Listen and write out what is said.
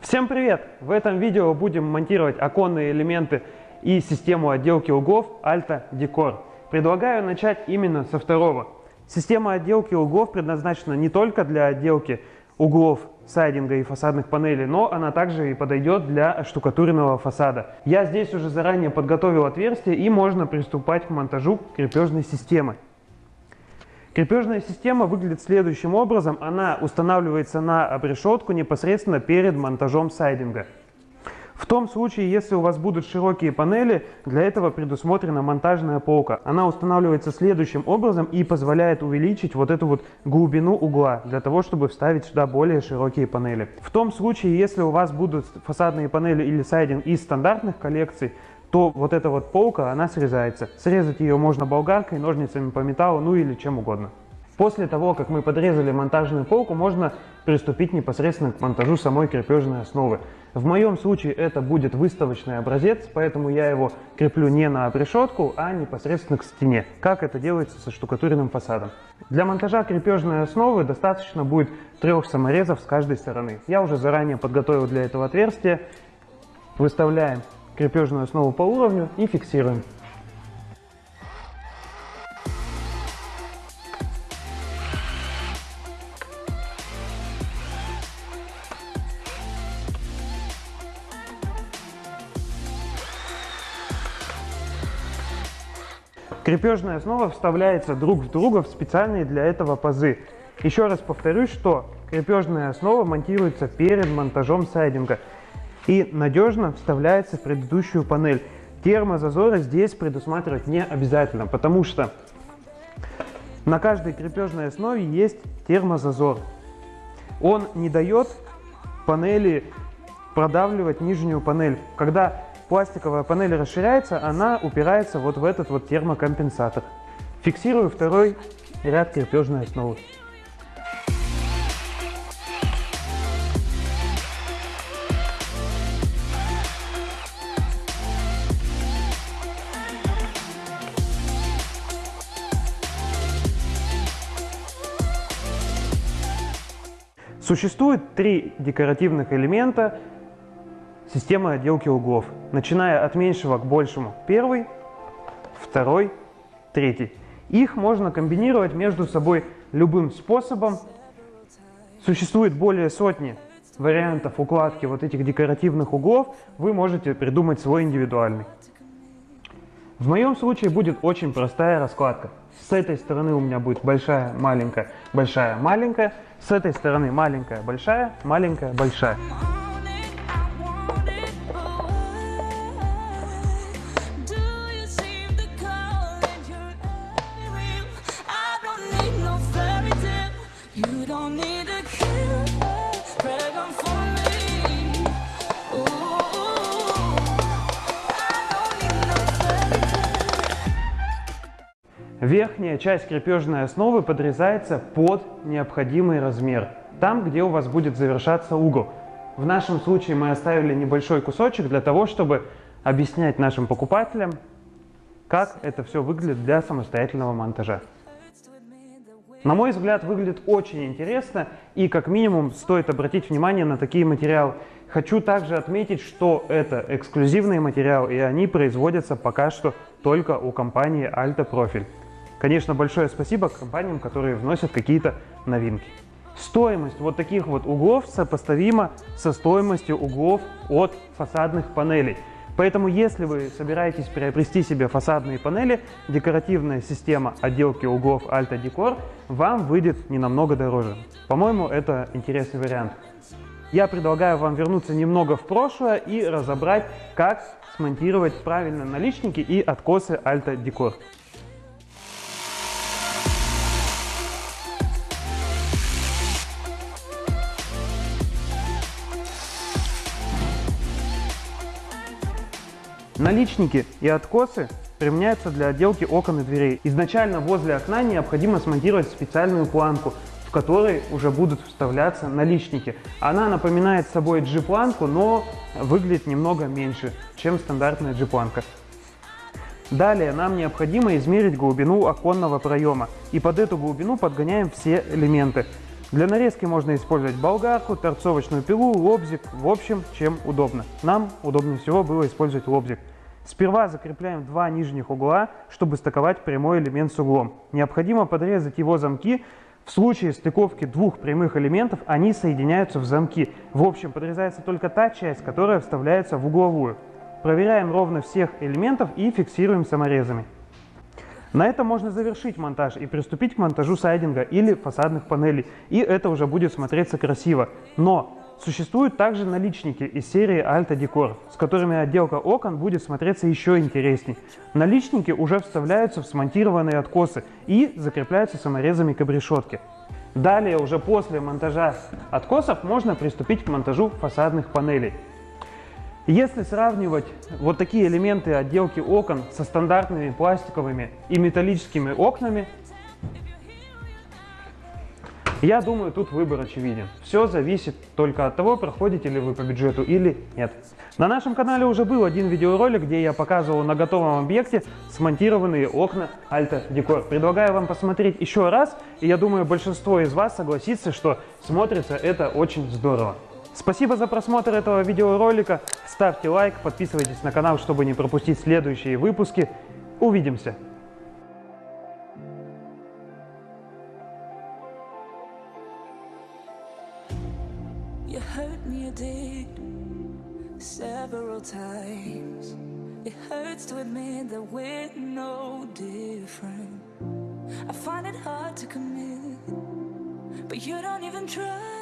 Всем привет! В этом видео будем монтировать оконные элементы и систему отделки углов Alta Decor. Предлагаю начать именно со второго. Система отделки углов предназначена не только для отделки углов сайдинга и фасадных панелей, но она также и подойдет для штукатуренного фасада. Я здесь уже заранее подготовил отверстие и можно приступать к монтажу крепежной системы. Крепежная система выглядит следующим образом. Она устанавливается на обрешетку непосредственно перед монтажом сайдинга. В том случае, если у вас будут широкие панели, для этого предусмотрена монтажная полка. Она устанавливается следующим образом и позволяет увеличить вот эту вот глубину угла, для того, чтобы вставить сюда более широкие панели. В том случае, если у вас будут фасадные панели или сайдинг из стандартных коллекций, то вот эта вот полка, она срезается. Срезать ее можно болгаркой, ножницами по металлу, ну или чем угодно. После того, как мы подрезали монтажную полку, можно приступить непосредственно к монтажу самой крепежной основы. В моем случае это будет выставочный образец, поэтому я его креплю не на обрешетку, а непосредственно к стене, как это делается со штукатуренным фасадом. Для монтажа крепежной основы достаточно будет трех саморезов с каждой стороны. Я уже заранее подготовил для этого отверстие. Выставляем крепежную основу по уровню и фиксируем. Крепежная основа вставляется друг в друга в специальные для этого пазы. Еще раз повторюсь, что крепежная основа монтируется перед монтажом сайдинга и надежно вставляется в предыдущую панель. Термозазоры здесь предусматривать не обязательно, потому что на каждой крепежной основе есть термозазор. Он не дает панели продавливать нижнюю панель. Когда пластиковая панель расширяется, она упирается вот в этот вот термокомпенсатор. Фиксирую второй ряд крепежной основы. Существует три декоративных элемента системы отделки углов, начиная от меньшего к большему. Первый, второй, третий. Их можно комбинировать между собой любым способом. Существует более сотни вариантов укладки вот этих декоративных углов. Вы можете придумать свой индивидуальный. В моем случае будет очень простая раскладка. С этой стороны у меня будет большая, маленькая, большая, маленькая. С этой стороны маленькая, большая, маленькая, большая. Верхняя часть крепежной основы подрезается под необходимый размер, там, где у вас будет завершаться угол. В нашем случае мы оставили небольшой кусочек для того, чтобы объяснять нашим покупателям, как это все выглядит для самостоятельного монтажа. На мой взгляд, выглядит очень интересно и как минимум стоит обратить внимание на такие материалы. Хочу также отметить, что это эксклюзивный материал и они производятся пока что только у компании Alta Profil. Конечно, большое спасибо компаниям, которые вносят какие-то новинки. Стоимость вот таких вот углов сопоставима со стоимостью углов от фасадных панелей. Поэтому, если вы собираетесь приобрести себе фасадные панели, декоративная система отделки углов Alta Decor вам выйдет не намного дороже. По-моему, это интересный вариант. Я предлагаю вам вернуться немного в прошлое и разобрать, как смонтировать правильно наличники и откосы Alta Decor. Наличники и откосы применяются для отделки окон и дверей. Изначально возле окна необходимо смонтировать специальную планку, в которой уже будут вставляться наличники. Она напоминает собой G-планку, но выглядит немного меньше, чем стандартная G-планка. Далее нам необходимо измерить глубину оконного проема. И под эту глубину подгоняем все элементы. Для нарезки можно использовать болгарку, торцовочную пилу, лобзик, в общем, чем удобно. Нам удобнее всего было использовать лобзик. Сперва закрепляем два нижних угла, чтобы стыковать прямой элемент с углом. Необходимо подрезать его замки. В случае стыковки двух прямых элементов они соединяются в замки. В общем, подрезается только та часть, которая вставляется в угловую. Проверяем ровно всех элементов и фиксируем саморезами. На этом можно завершить монтаж и приступить к монтажу сайдинга или фасадных панелей. И это уже будет смотреться красиво. Но Существуют также наличники из серии Alta Decor, с которыми отделка окон будет смотреться еще интересней. Наличники уже вставляются в смонтированные откосы и закрепляются саморезами к обрешетке. Далее, уже после монтажа откосов, можно приступить к монтажу фасадных панелей. Если сравнивать вот такие элементы отделки окон со стандартными пластиковыми и металлическими окнами, я думаю, тут выбор очевиден. Все зависит только от того, проходите ли вы по бюджету или нет. На нашем канале уже был один видеоролик, где я показывал на готовом объекте смонтированные окна Alta Decor. Предлагаю вам посмотреть еще раз, и я думаю, большинство из вас согласится, что смотрится это очень здорово. Спасибо за просмотр этого видеоролика. Ставьте лайк, подписывайтесь на канал, чтобы не пропустить следующие выпуски. Увидимся! You hurt me, you did several times. It hurts to admit that we're no different. I find it hard to commit, but you don't even try.